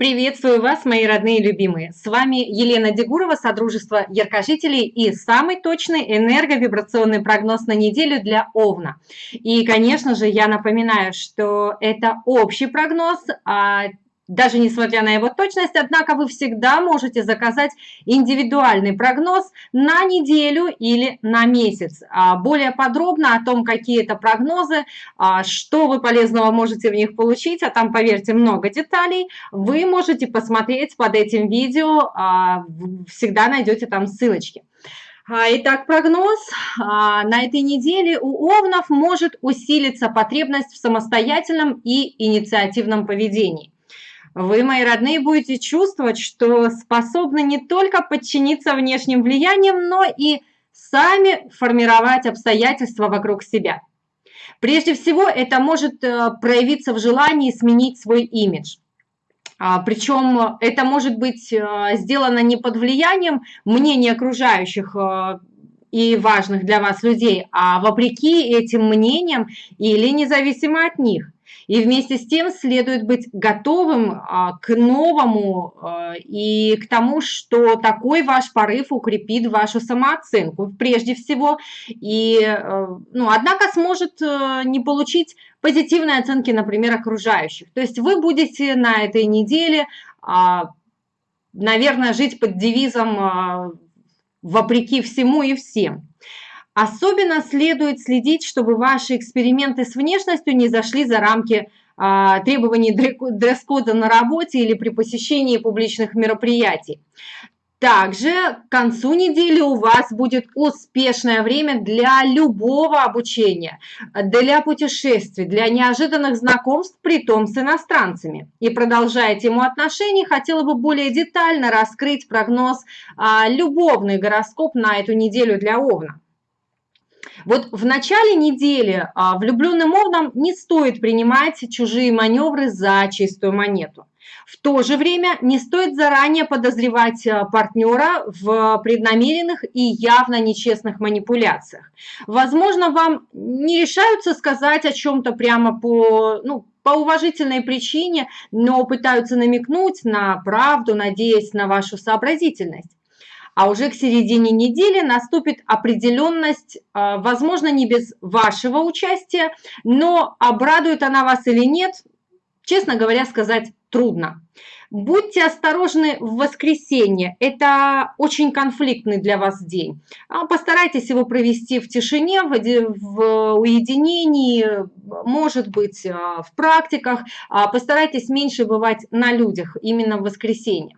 Приветствую вас, мои родные и любимые. С вами Елена Дегурова, Содружество Яркожителей и самый точный энерговибрационный прогноз на неделю для Овна. И, конечно же, я напоминаю, что это общий прогноз, а даже несмотря на его точность, однако вы всегда можете заказать индивидуальный прогноз на неделю или на месяц. А более подробно о том, какие это прогнозы, а что вы полезного можете в них получить, а там, поверьте, много деталей, вы можете посмотреть под этим видео, а, всегда найдете там ссылочки. Итак, прогноз. На этой неделе у овнов может усилиться потребность в самостоятельном и инициативном поведении вы, мои родные, будете чувствовать, что способны не только подчиниться внешним влияниям, но и сами формировать обстоятельства вокруг себя. Прежде всего, это может э, проявиться в желании сменить свой имидж. А, Причем это может быть э, сделано не под влиянием мнения окружающих э, и важных для вас людей, а вопреки этим мнениям или независимо от них – и вместе с тем следует быть готовым а, к новому а, и к тому, что такой ваш порыв укрепит вашу самооценку прежде всего. И, э, ну, однако сможет э, не получить позитивной оценки, например, окружающих. То есть вы будете на этой неделе, а, наверное, жить под девизом «вопреки всему и всем». Особенно следует следить, чтобы ваши эксперименты с внешностью не зашли за рамки а, требований дресс-кода на работе или при посещении публичных мероприятий. Также к концу недели у вас будет успешное время для любого обучения, для путешествий, для неожиданных знакомств, при том с иностранцами. И продолжая тему отношений, хотела бы более детально раскрыть прогноз а, любовный гороскоп на эту неделю для Овна. Вот в начале недели а, влюбленным овнам не стоит принимать чужие маневры за чистую монету. В то же время не стоит заранее подозревать а, партнера в преднамеренных и явно нечестных манипуляциях. Возможно, вам не решаются сказать о чем-то прямо по, ну, по уважительной причине, но пытаются намекнуть на правду, надеясь на вашу сообразительность а уже к середине недели наступит определенность, а, возможно, не без вашего участия, но обрадует она вас или нет, честно говоря, сказать трудно. Будьте осторожны в воскресенье, это очень конфликтный для вас день. А, постарайтесь его провести в тишине, в уединении, может быть, а, в практиках. Постарайтесь меньше бывать на людях именно в воскресенье.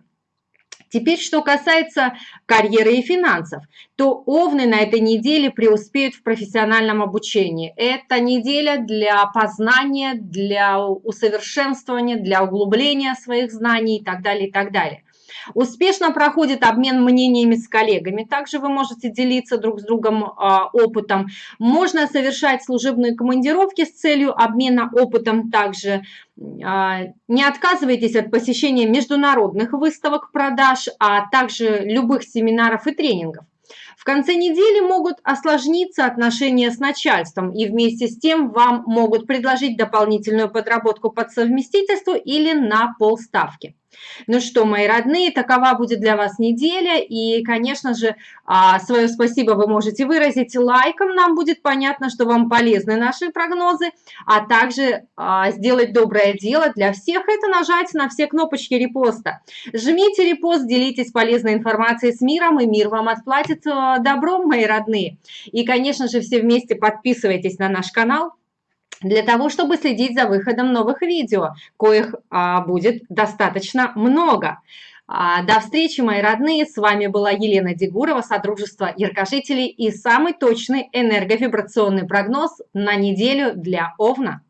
Теперь, что касается карьеры и финансов, то овны на этой неделе преуспеют в профессиональном обучении. Это неделя для познания, для усовершенствования, для углубления своих знаний и так далее, и так далее. Успешно проходит обмен мнениями с коллегами. Также вы можете делиться друг с другом а, опытом. Можно совершать служебные командировки с целью обмена опытом также. А, не отказывайтесь от посещения международных выставок продаж, а также любых семинаров и тренингов. В конце недели могут осложниться отношения с начальством, и вместе с тем вам могут предложить дополнительную подработку под совместительство или на полставки. Ну что, мои родные, такова будет для вас неделя. И, конечно же, а, свое спасибо вы можете выразить лайком. Нам будет понятно, что вам полезны наши прогнозы. А также а, сделать доброе дело для всех – это нажать на все кнопочки репоста. Жмите репост, делитесь полезной информацией с миром, и мир вам отплатит а, добром, мои родные. И, конечно же, все вместе подписывайтесь на наш канал для того, чтобы следить за выходом новых видео, коих а, будет достаточно много. А, до встречи, мои родные! С вами была Елена Дегурова, Содружество Яркожителей и самый точный энерговибрационный прогноз на неделю для Овна.